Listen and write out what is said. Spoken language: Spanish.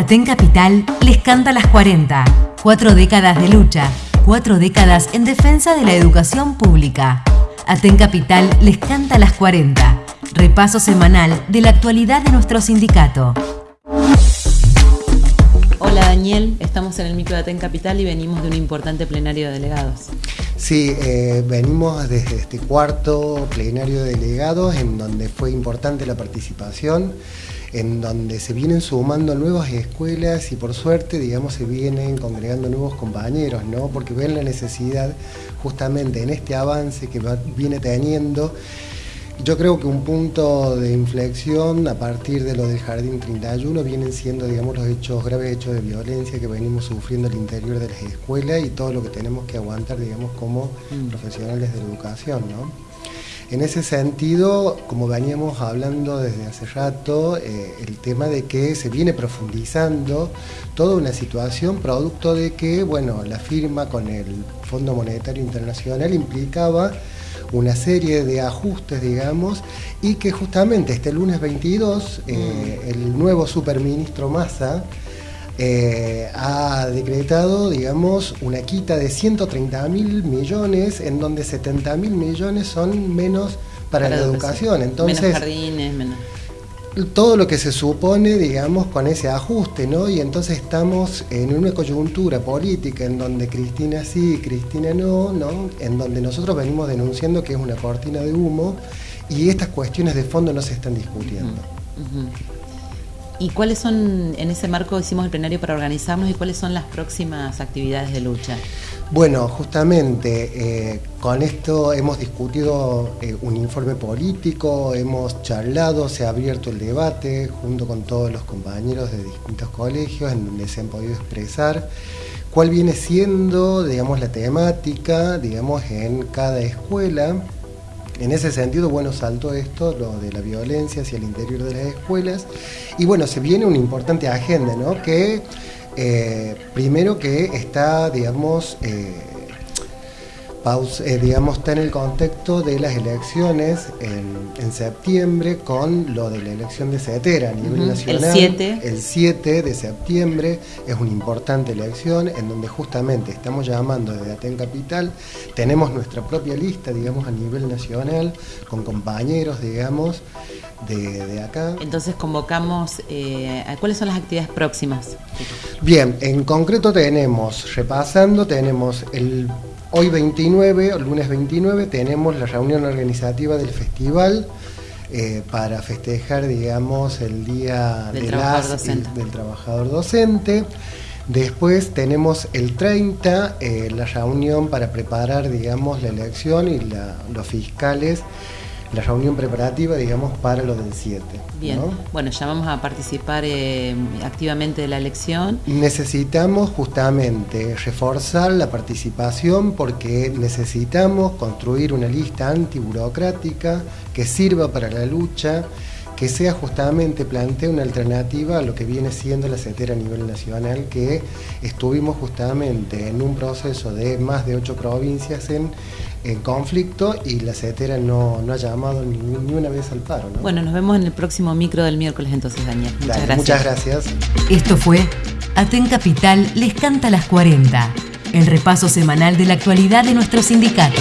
Aten Capital les canta las 40. Cuatro décadas de lucha, cuatro décadas en defensa de la educación pública. Aten Capital les canta las 40. Repaso semanal de la actualidad de nuestro sindicato. Hola Daniel, estamos en el micro de Aten Capital y venimos de un importante plenario de delegados. Sí, eh, venimos desde este cuarto plenario de delegados en donde fue importante la participación en donde se vienen sumando nuevas escuelas y por suerte, digamos, se vienen congregando nuevos compañeros, ¿no? Porque ven la necesidad justamente en este avance que viene teniendo yo creo que un punto de inflexión a partir de lo del Jardín 31 vienen siendo, digamos, los hechos, graves hechos de violencia que venimos sufriendo al interior de las escuelas y todo lo que tenemos que aguantar, digamos, como mm. profesionales de educación, ¿no? En ese sentido, como veníamos hablando desde hace rato, eh, el tema de que se viene profundizando toda una situación producto de que, bueno, la firma con el Fondo Monetario Internacional implicaba una serie de ajustes, digamos, y que justamente este lunes 22 eh, mm. el nuevo superministro Massa eh, ha decretado, digamos, una quita de 130 mil millones, en donde 70 mil millones son menos para, la educación. Entonces, menos jardines, menos todo lo que se supone, digamos, con ese ajuste, ¿no? Y entonces estamos en una coyuntura política en donde Cristina sí Cristina no, ¿no? En donde nosotros venimos denunciando que es una cortina de humo y estas cuestiones de fondo no se están discutiendo. ¿Y cuáles son, en ese marco hicimos el plenario para organizarnos y cuáles son las próximas actividades de lucha? Bueno, justamente eh, con esto hemos discutido eh, un informe político, hemos charlado, se ha abierto el debate junto con todos los compañeros de distintos colegios en donde se han podido expresar cuál viene siendo, digamos, la temática, digamos, en cada escuela en ese sentido, bueno, saltó esto, lo de la violencia hacia el interior de las escuelas, y bueno, se viene una importante agenda, ¿no? Que eh, primero que está, digamos, eh, eh, digamos, está en el contexto de las elecciones en, septiembre con lo de la elección de CETERA a nivel nacional. El 7. El 7 de septiembre es una importante elección en donde justamente estamos llamando desde Aten Capital, tenemos nuestra propia lista, digamos, a nivel nacional, con compañeros, digamos, de, acá. Entonces convocamos, eh, ¿cuáles son las actividades próximas? Bien, en concreto tenemos, repasando, tenemos el Hoy 29, el lunes 29, tenemos la reunión organizativa del festival eh, para festejar, digamos, el Día del, trabajador, docente. del trabajador docente. Después tenemos el 30, eh, la reunión para preparar, digamos, la elección y los fiscales la reunión preparativa, digamos, para lo del 7. Bien, bueno, ya vamos a participar eh, activamente de la elección. Necesitamos justamente reforzar la participación porque necesitamos construir una lista antiburocrática que sirva para la lucha que sea justamente, plantee una alternativa a lo que viene siendo la CETERA a nivel nacional, que estuvimos justamente en un proceso de más de ocho provincias en, conflicto y la CETERA no, no ha llamado ni, una vez al paro. Bueno, nos vemos en el próximo micro del miércoles entonces, Daniel. Muchas gracias. Muchas gracias. Esto fue Aten Capital les canta las 40, el repaso semanal de la actualidad de nuestro sindicato.